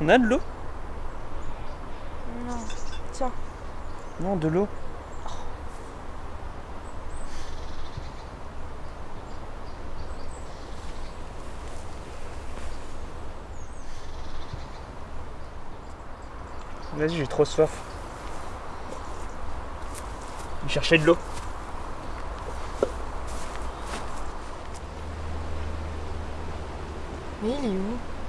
on a de l'eau Non. Tiens. Non, de l'eau. Vas-y, j'ai trop soif. Je chercher de l'eau. Mais il est où?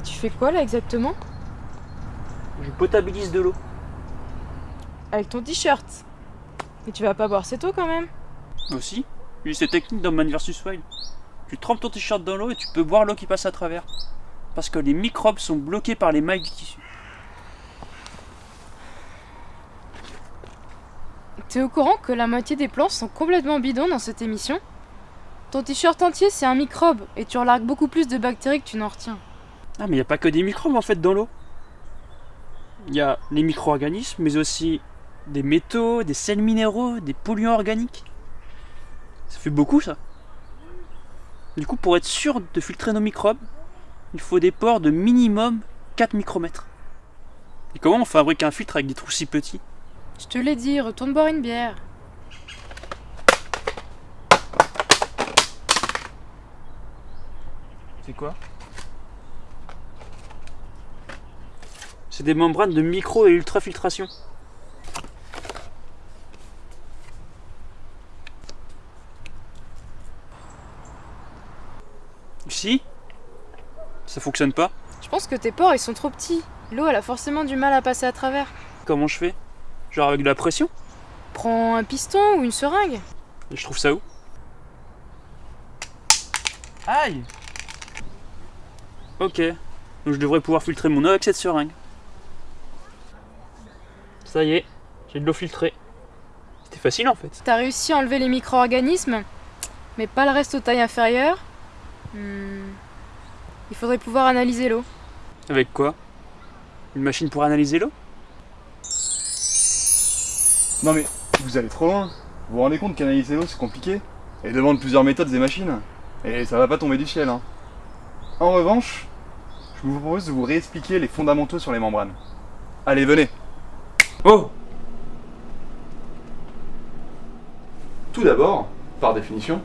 Mais tu fais quoi là exactement? Je potabilise de l'eau. Avec ton t-shirt. Mais tu vas pas boire cette eau quand même Aussi J'ai cette technique dans Man vs Wild. Tu trempes ton t-shirt dans l'eau et tu peux boire l'eau qui passe à travers. Parce que les microbes sont bloqués par les mailles du tissu. T'es au courant que la moitié des plans sont complètement bidons dans cette émission? Ton t-shirt entier c'est un microbe et tu relargues beaucoup plus de bactéries que tu n'en retiens. Ah mais il n'y a pas que des microbes en fait dans l'eau. Il y a les micro-organismes, mais aussi des métaux, des sels minéraux, des polluants organiques. Ça fait beaucoup ça. Du coup, pour être sûr de filtrer nos microbes, il faut des pores de minimum 4 micromètres. Et comment on fabrique un filtre avec des trous si petits? Je te l'ai dit, retourne boire une bière. C'est quoi? C'est des membranes de micro et ultrafiltration. Si Ça fonctionne pas Je pense que tes pores ils sont trop petits. L'eau elle a forcément du mal à passer à travers. Comment je fais? Genre avec de la pression? Prends un piston ou une seringue. Et je trouve ça où? Aïe Ok. Donc je devrais pouvoir filtrer mon eau avec cette seringue. Ça y est, j'ai de l'eau filtrée. C'était facile en fait. T'as réussi à enlever les micro-organismes, mais pas le reste aux tailles inférieures. Hmm. Il faudrait pouvoir analyser l'eau. Avec quoi? Une machine pour analyser l'eau? Non mais, vous allez trop loin. Vous vous rendez compte qu'analyser l'eau c'est compliqué? Et demande plusieurs méthodes et machines. Et ça va pas tomber du ciel, hein. En revanche, je vous propose de vous réexpliquer les fondamentaux sur les membranes. Allez, venez Oh Tout d'abord, par définition,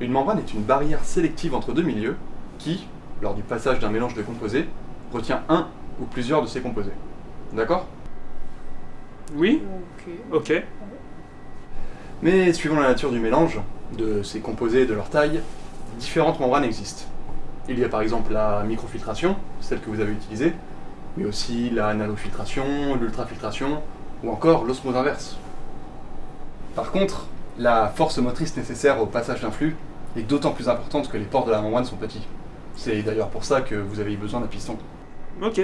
une membrane est une barrière sélective entre deux milieux qui, lors du passage d'un mélange de composés, retient un ou plusieurs de ces composés. D'accord? Oui Ok. Mais suivant la nature du mélange, de ces composés et de leur taille, différentes membranes existent. Il y a par exemple la microfiltration, celle que vous avez utilisée, mais aussi la nanofiltration, l'ultrafiltration, ou encore l'osmose inverse. Par contre, la force motrice nécessaire au passage d'un flux est d'autant plus importante que les pores de la membrane sont petits. C'est d'ailleurs pour ça que vous avez eu besoin d'un piston. Ok.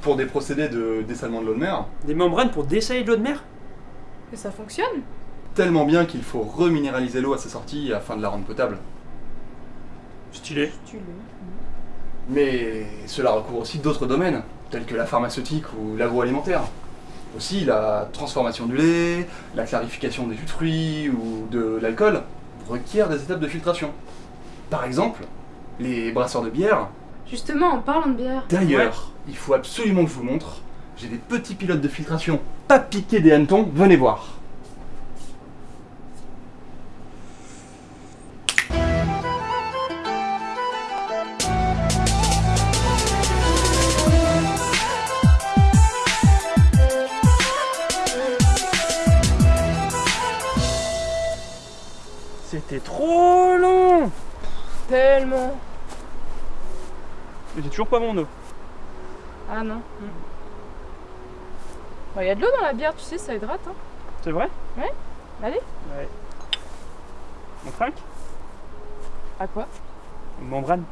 Pour des procédés de dessalement de l'eau de mer, Des membranes pour dessaler de l'eau de mer? Et ça fonctionne tellement bien qu'il faut reminéraliser l'eau à sa sortie afin de la rendre potable. Stylé. Mais cela recouvre aussi d'autres domaines, tels que la pharmaceutique ou l'agroalimentaire. Aussi la transformation du lait, la clarification des jus de fruits ou de l'alcool requièrent des étapes de filtration. Par exemple, les brasseurs de bière. Justement, en parlant de bière. D'ailleurs, il faut absolument que je vous montre. J'ai des petits pilotes de filtration, pas piqués des hannetons, venez voir. Tellement. Mais j'ai toujours pas mon eau. Ah non. Bah, y a de l'eau dans la bière, tu sais, ça hydrate. Hein. C'est vrai? Allez. Ouais. On trinque À quoi? Une membrane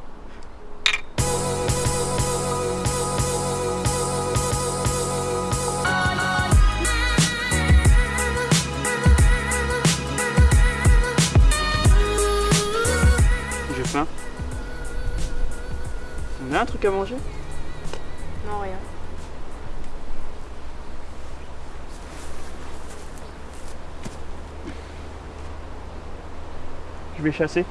On a un truc à manger? Non, rien. Je vais chasser.